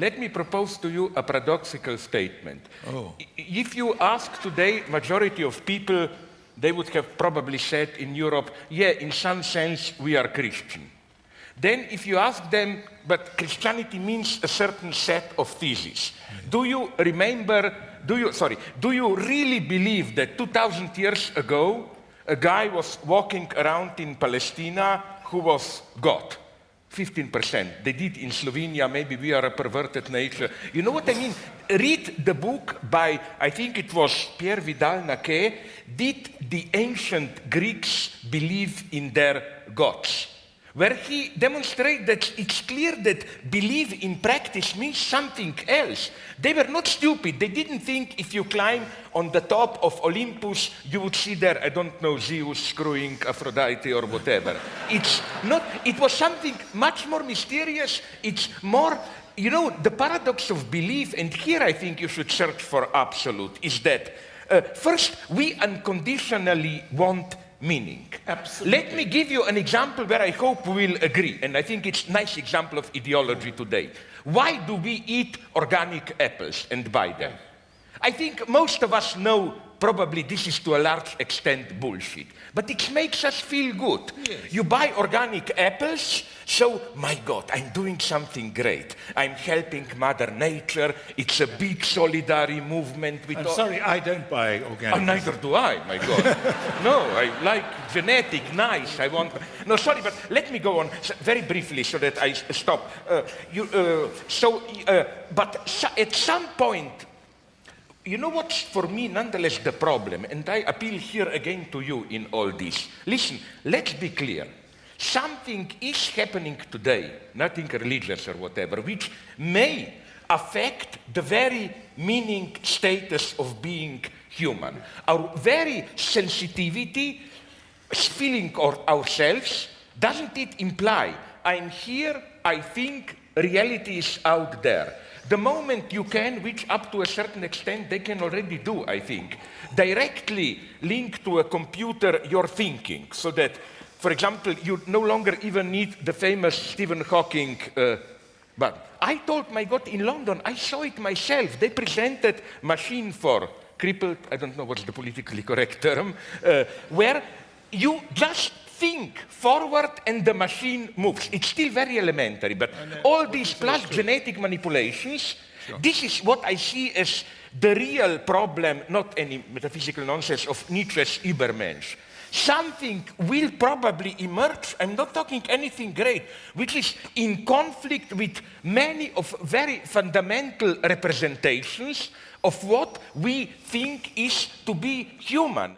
let me propose to you a paradoxical statement. Oh. If you ask today majority of people, they would have probably said in Europe, yeah, in some sense we are Christian. Then if you ask them, but Christianity means a certain set of theses. Do you remember, do you, sorry, do you really believe that 2,000 years ago, a guy was walking around in Palestine who was God? 15%. They did in Slovenia, maybe we are a perverted nature. You know what I mean? Read the book by, I think it was Pierre Vidal-Naquet, Did the Ancient Greeks Believe in Their Gods? Where he demonstrated that it's clear that believe in practice means something else. They were not stupid. They didn't think if you climb on the top of Olympus, you would see there, I don't know, Zeus screwing Aphrodite or whatever. it's not, it was something much more mysterious. It's more, you know, the paradox of belief, and here I think you should search for absolute, is that uh, first, we unconditionally want meaning. Absolutely. Let me give you an example where I hope we will agree, and I think it's a nice example of ideology today. Why do we eat organic apples and buy them? I think most of us know probably this is to a large extent bullshit. But it makes us feel good. Yes. You buy organic apples, so, my God, I'm doing something great. I'm helping Mother Nature. It's a big solidarity movement. With I'm sorry, I don't buy organic. Oh, neither do I, my God. no, I like genetic, nice. I want. No, sorry, but let me go on very briefly so that I stop. Uh, you, uh, so, uh, but at some point, you know what's for me nonetheless the problem, and I appeal here again to you in all this. Listen, let's be clear. Something is happening today, nothing religious or whatever, which may affect the very meaning status of being human. Our very sensitivity, feeling of ourselves, doesn't it imply I'm here, I think reality is out there. The moment you can, which up to a certain extent they can already do, I think, directly link to a computer your thinking. So that, for example, you no longer even need the famous Stephen Hawking uh, but I told my God in London, I saw it myself. They presented machine for crippled, I don't know what's the politically correct term, uh, where you just think forward and the machine moves. It's still very elementary, but all these plus genetic manipulations, this is what I see as the real problem, not any metaphysical nonsense of Nietzsche's Übermensch. Something will probably emerge, I'm not talking anything great, which is in conflict with many of very fundamental representations of what we think is to be human.